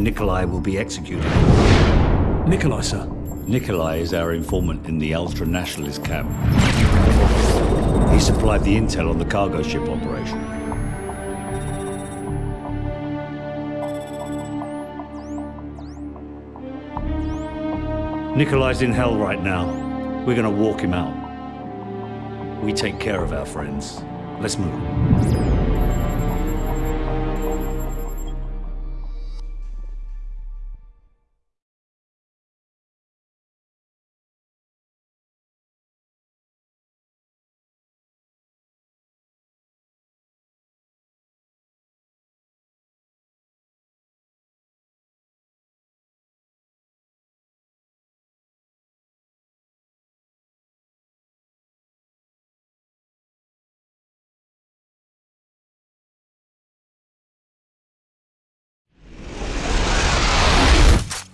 Nikolai will be executed. Nikolai, sir. Nikolai is our informant in the ultra-nationalist camp. He supplied the intel on the cargo ship operation. Nikolai's in hell right now. We're gonna walk him out. We take care of our friends. Let's move.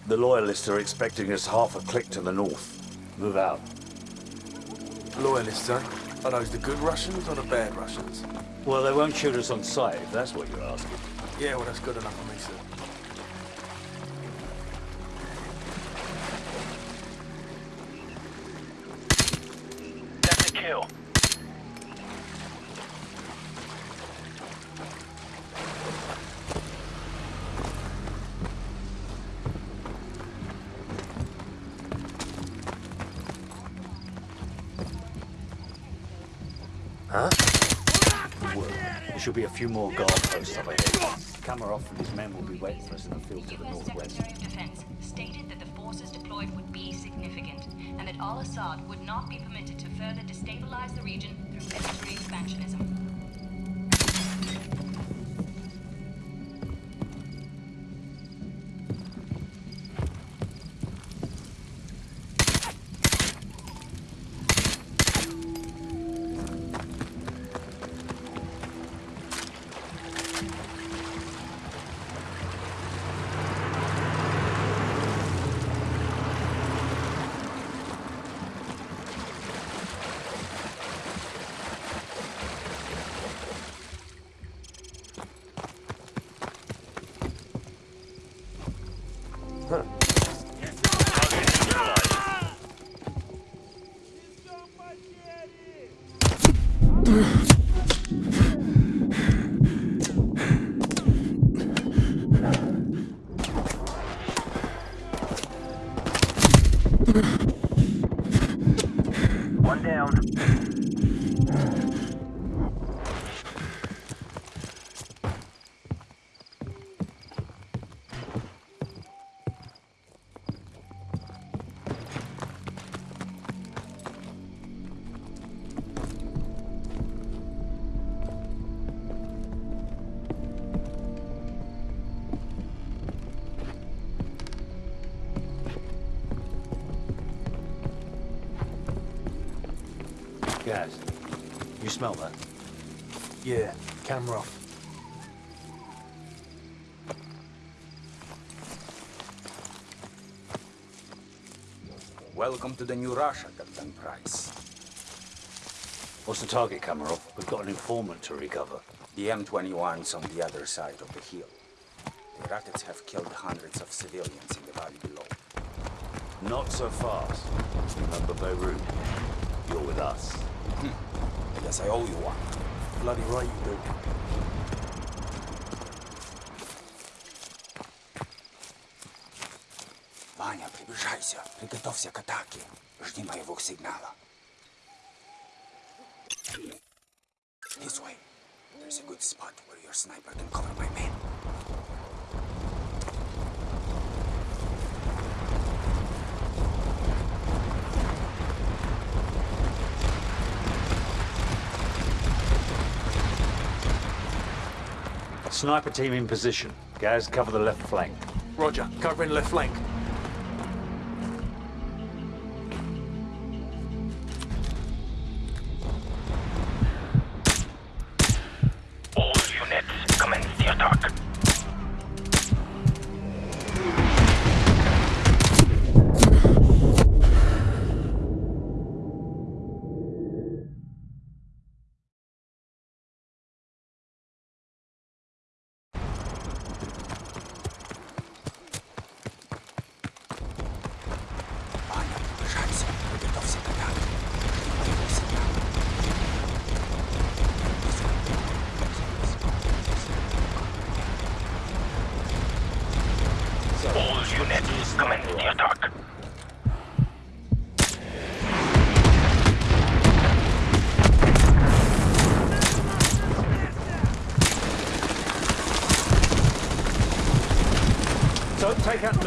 The Loyalists are expecting us half a click to the north. Move out. Loyalists, huh? Are those the good Russians or the bad Russians? Well, they won't shoot us on sight, if that's what you're asking. Yeah, well, that's good enough for me, sir. Should be a few more guard posts up ahead. Kamarov and his men will be waiting for us in the field to the US northwest. Secretary of Defense stated that the forces deployed would be significant and that al-Asad would not be permitted to further destabilize the region through military expansionism. One Gaz, you smell that? Yeah, camera off. Welcome to the new Russia, Captain Price. What's the target, Kamarov? We've got an informant to recover. The M21's on the other side of the hill. The rockets have killed hundreds of civilians in the valley below. Not so fast. Remember Beirut? You're with us. I guess I owe you one. Bloody right you do. Ваня, приближайся. Приготовься к атаке. Жди моего сигнала. This way. There's a good spot where your sniper can cover my men. Sniper team in position. Guys, cover the left flank. Roger, covering left flank.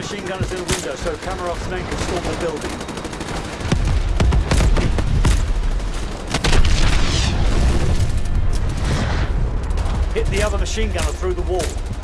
Machine gunners in the window so Kamarov's men can storm the building. Hit the other machine gunner through the wall.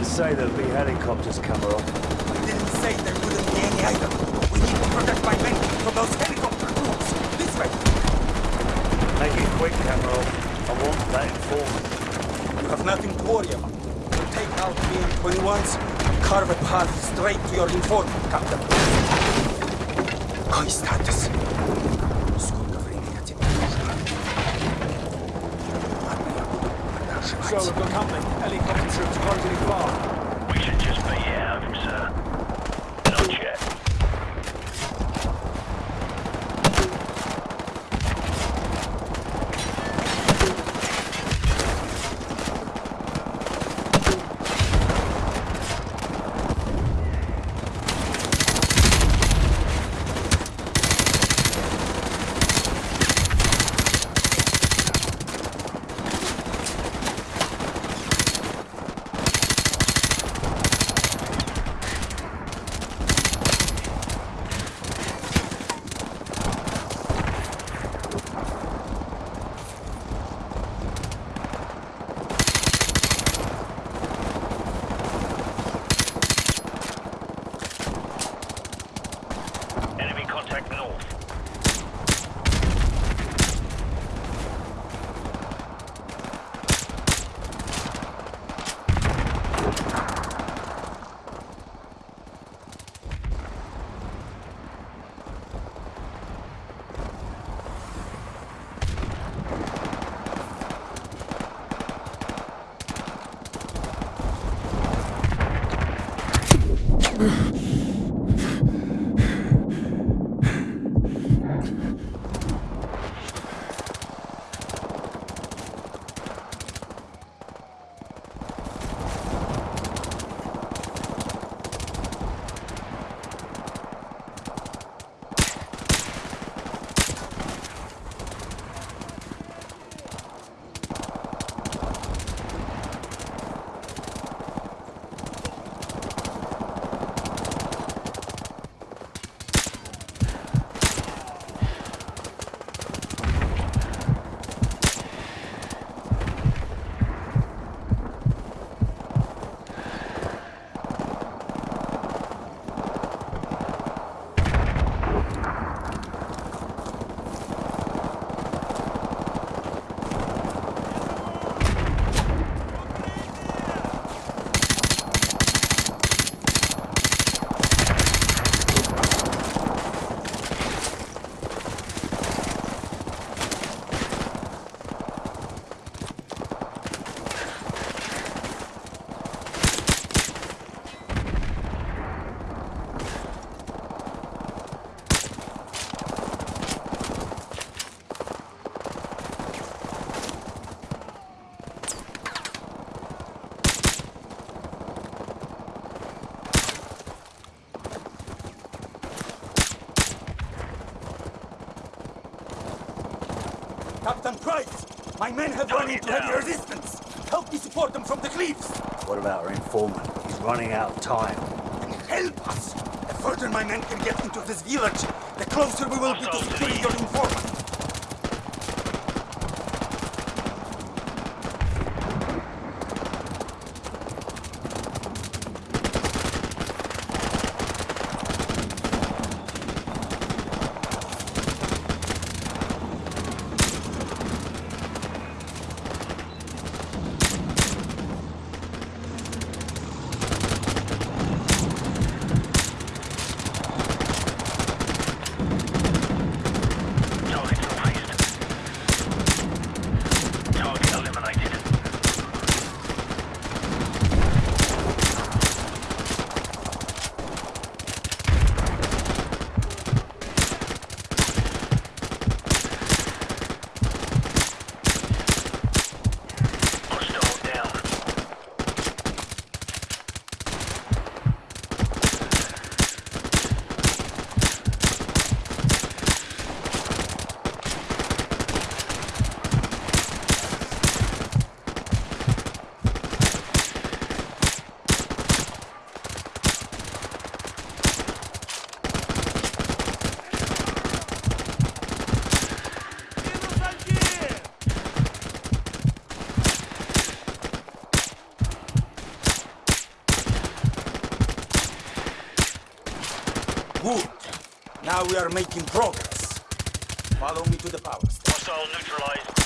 didn't say there'd be helicopters, Kamarov. I didn't say there wouldn't be any either. We need to protect my men from those helicopter troops. This way. Make it quick, Kamarov. I want that informant. You have nothing to worry about. We'll take out the 21s carve a path straight to your informant, Captain. Constatus. So we've got company. Helicopter troops closing far. We should just be here, of him, sir. Ugh. Captain Price! My men have run into heavy resistance! Help me support them from the cliffs! What about our informant? He's running out of time. Help us! The further my men can get into this village, the closer we will be to securing your informant! We are making progress. Follow me to the power station. Hostile neutralized.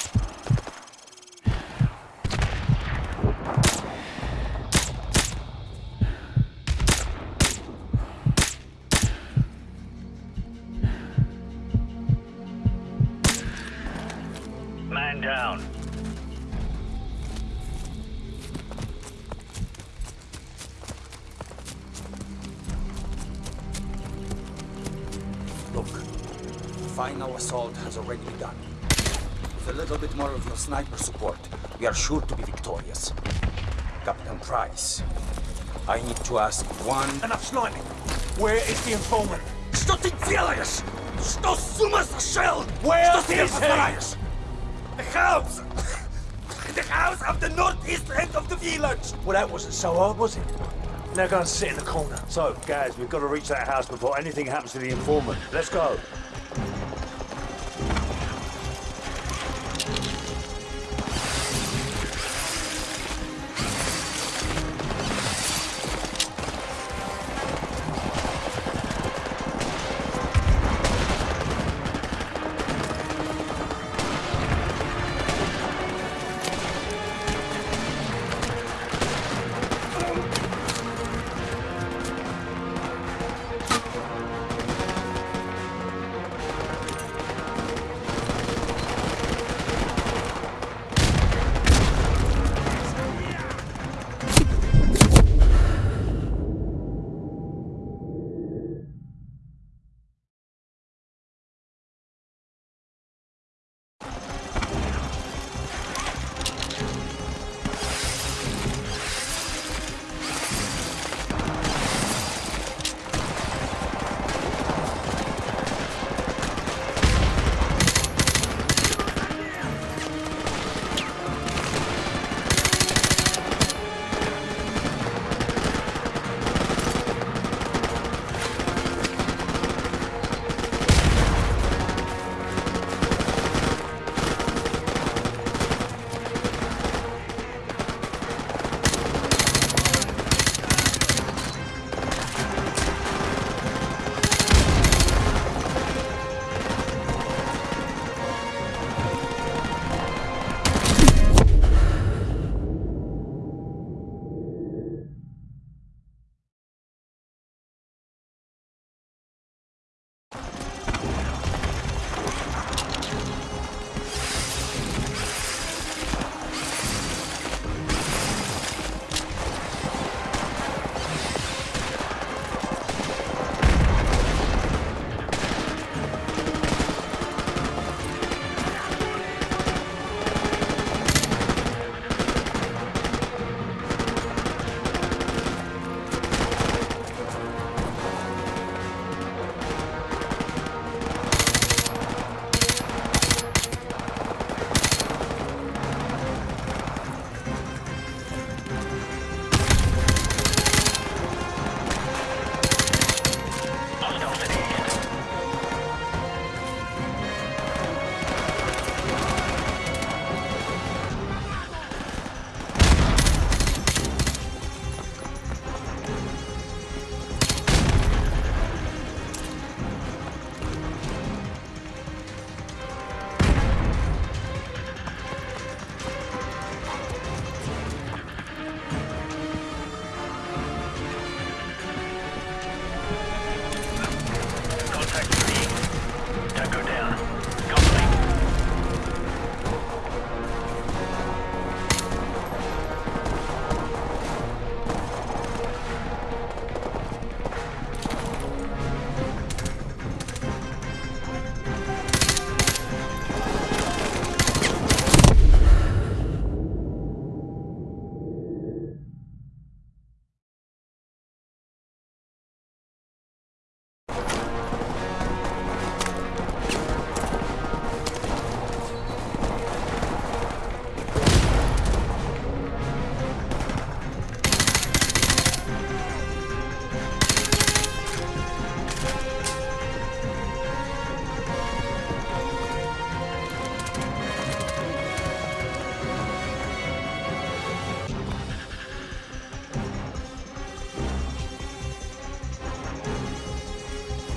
final assault has already begun. With a little bit more of your sniper support, we are sure to be victorious. Captain Price, I need to ask one... Enough sniping. Where is the informant? Что ты делаешь? Что с ума сошел? Where Что ты is he? повторяешь? The house! The house of the northeast end of the village! Well, that wasn't so hard, was it? Now go and sit in the corner. So, Gaz, we've got to reach that house before anything happens to the informant. Let's go.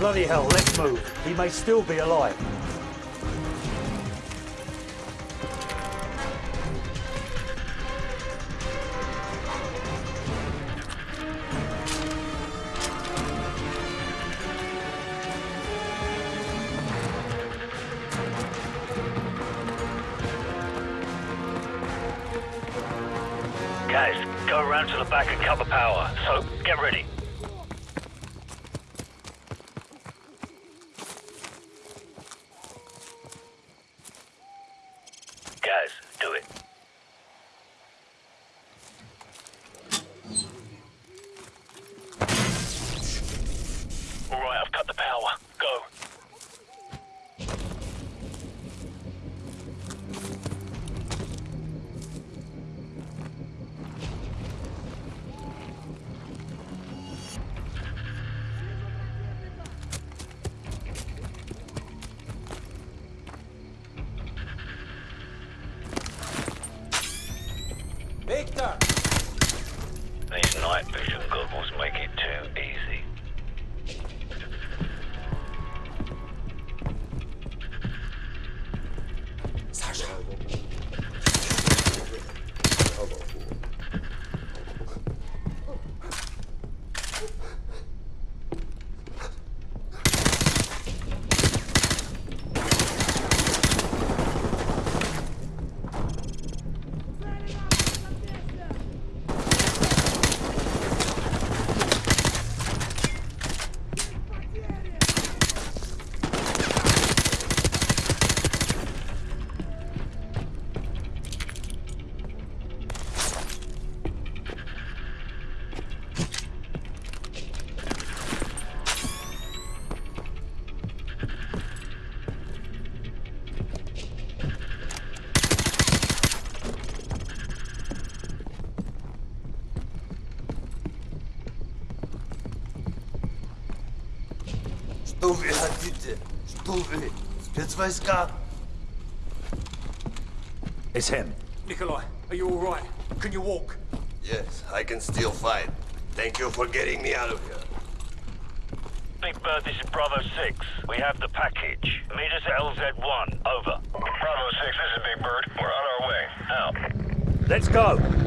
Bloody hell, let's move. He may still be alive. Guys, go around to the back and cover power. So, get ready. Что вы хотите? Что вы? Спецвойска? It's him. Nikolai, are you all right? Can you walk? Yes, I can still fight. Thank you for getting me out of here. Big Bird, this is Bravo 6. We have the package. Meet us at LZ1. Over. Bravo 6, this is Big Bird. We're on our way. Out. Let's go.